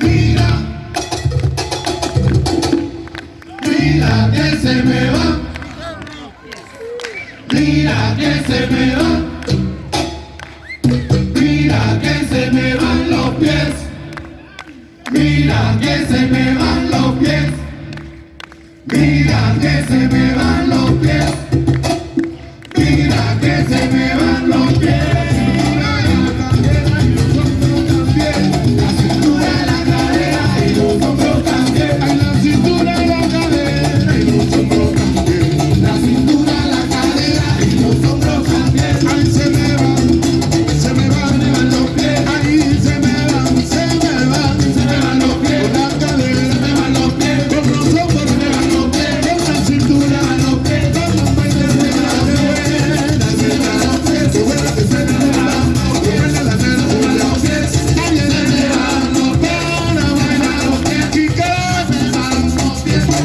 Mira, mira que se me va. Mira que se me va.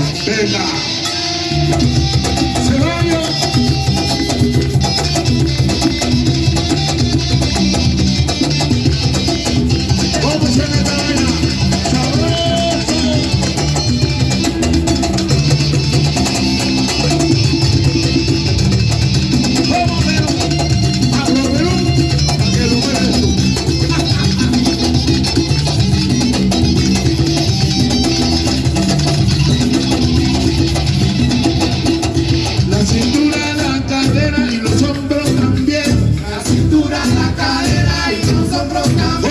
antena. programa.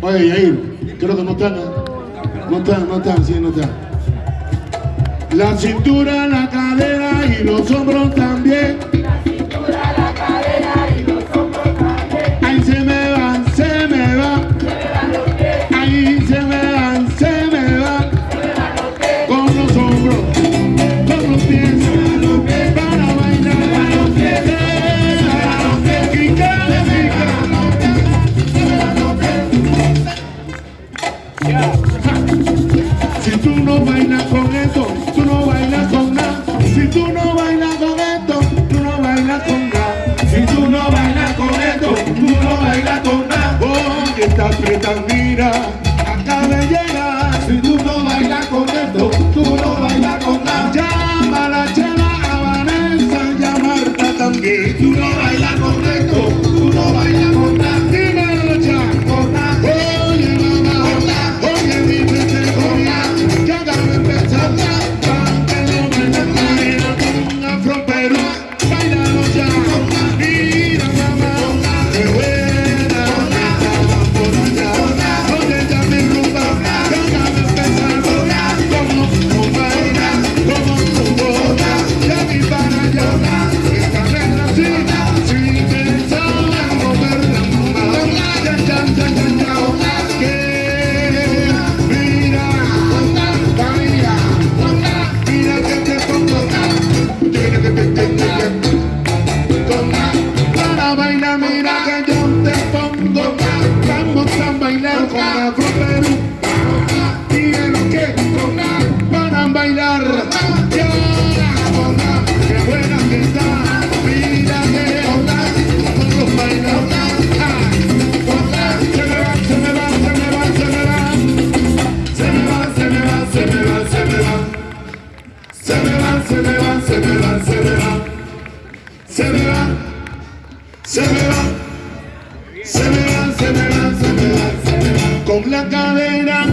Oye, Yair, creo que no están, ¿eh? no están, no están, sí, no están. La cintura, la cadera. te admira acaba de llegar. Con la cadera,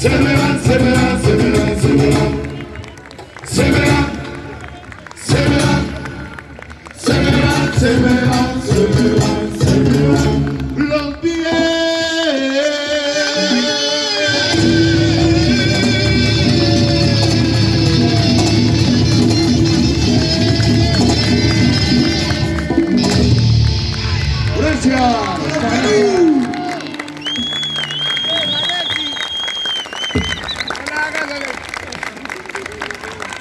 Sevilen, sevilen, sevilen, sevilen. Sevilen, sevilen, sevilen, sevilen.